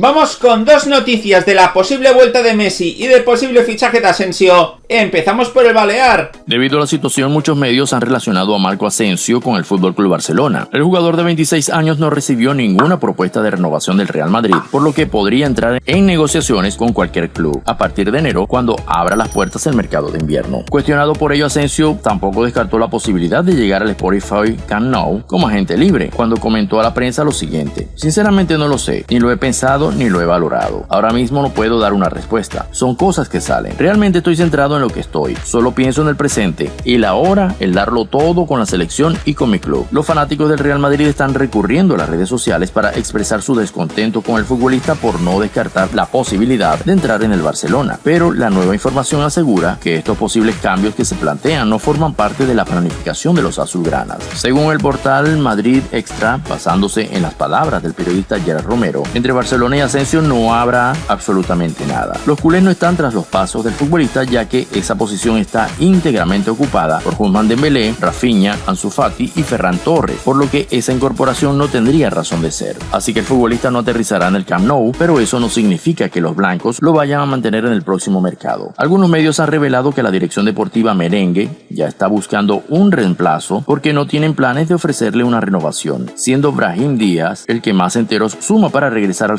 Vamos con dos noticias de la posible vuelta de Messi y del posible fichaje de Asensio. Empezamos por el Balear. Debido a la situación, muchos medios han relacionado a Marco Asensio con el Fútbol Club Barcelona. El jugador de 26 años no recibió ninguna propuesta de renovación del Real Madrid, por lo que podría entrar en negociaciones con cualquier club a partir de enero cuando abra las puertas el mercado de invierno. Cuestionado por ello, Asensio tampoco descartó la posibilidad de llegar al Spotify Camp Nou como agente libre, cuando comentó a la prensa lo siguiente: Sinceramente no lo sé, ni lo he pensado ni lo he valorado. Ahora mismo no puedo dar una respuesta. Son cosas que salen. Realmente estoy centrado en lo que estoy. Solo pienso en el presente y la hora, el darlo todo con la selección y con mi club. Los fanáticos del Real Madrid están recurriendo a las redes sociales para expresar su descontento con el futbolista por no descartar la posibilidad de entrar en el Barcelona. Pero la nueva información asegura que estos posibles cambios que se plantean no forman parte de la planificación de los azulgranas. Según el portal Madrid Extra, basándose en las palabras del periodista Gerard Romero, entre Barcelona y Asensio no habrá absolutamente nada. Los culés no están tras los pasos del futbolista ya que esa posición está íntegramente ocupada por Guzmán Dembélé, Rafinha, Ansu Fati y Ferran Torres, por lo que esa incorporación no tendría razón de ser. Así que el futbolista no aterrizará en el Camp Nou, pero eso no significa que los blancos lo vayan a mantener en el próximo mercado. Algunos medios han revelado que la dirección deportiva merengue ya está buscando un reemplazo porque no tienen planes de ofrecerle una renovación, siendo Brahim Díaz el que más enteros suma para regresar al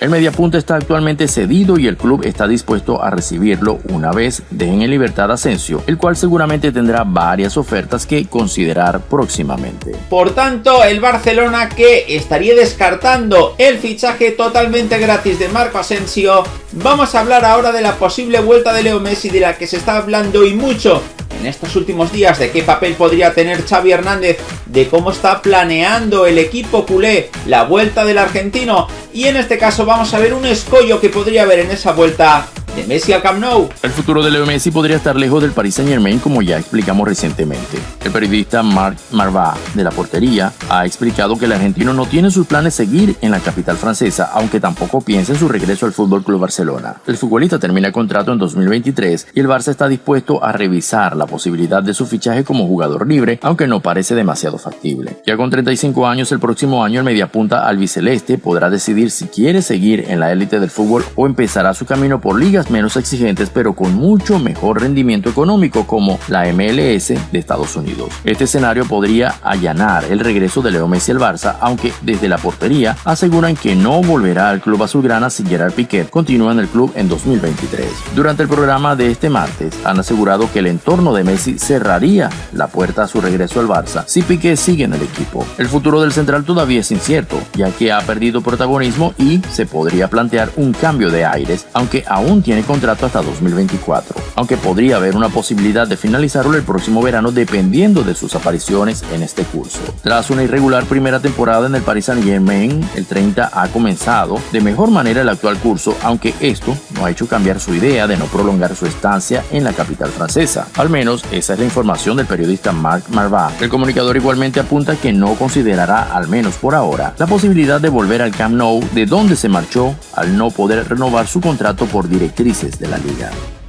El mediapunta está actualmente cedido y el club está dispuesto a recibirlo una vez dejen en libertad a Asensio, el cual seguramente tendrá varias ofertas que considerar próximamente. Por tanto, el Barcelona que estaría descartando el fichaje totalmente gratis de Marco Asensio, vamos a hablar ahora de la posible vuelta de Leo Messi de la que se está hablando y mucho en estos últimos días de qué papel podría tener Xavi Hernández, de cómo está planeando el equipo culé la vuelta del argentino. Y en este caso vamos a ver un escollo que podría haber en esa vuelta de Messi al Camp Nou. El futuro de Leo Messi podría estar lejos del Paris Saint Germain como ya explicamos recientemente. El periodista Marc Marva de la portería ha explicado que el argentino no tiene sus planes seguir en la capital francesa, aunque tampoco piensa en su regreso al Fútbol Club Barcelona. El futbolista termina contrato en 2023 y el Barça está dispuesto a revisar la posibilidad de su fichaje como jugador libre, aunque no parece demasiado factible. Ya con 35 años, el próximo año el mediapunta albiceleste podrá decidir si quiere seguir en la élite del fútbol o empezará su camino por ligas menos exigentes pero con mucho mejor rendimiento económico como la MLS de Estados Unidos. Este escenario podría allanar el regreso de Leo Messi al Barça, aunque desde la portería aseguran que no volverá al club azulgrana si Gerard Piquet continúa en el club en 2023. Durante el programa de este martes han asegurado que el entorno de Messi cerraría la puerta a su regreso al Barça si Piquet sigue en el equipo. El futuro del central todavía es incierto, ya que ha perdido protagonismo y se podría plantear un cambio de aires, aunque aún tiene tiene contrato hasta 2024, aunque podría haber una posibilidad de finalizarlo el próximo verano dependiendo de sus apariciones en este curso. Tras una irregular primera temporada en el Paris Saint-Germain, el 30 ha comenzado de mejor manera el actual curso, aunque esto no ha hecho cambiar su idea de no prolongar su estancia en la capital francesa. Al menos esa es la información del periodista Marc Marva. El comunicador igualmente apunta que no considerará, al menos por ahora, la posibilidad de volver al Camp Nou de donde se marchó al no poder renovar su contrato por directo de la liga.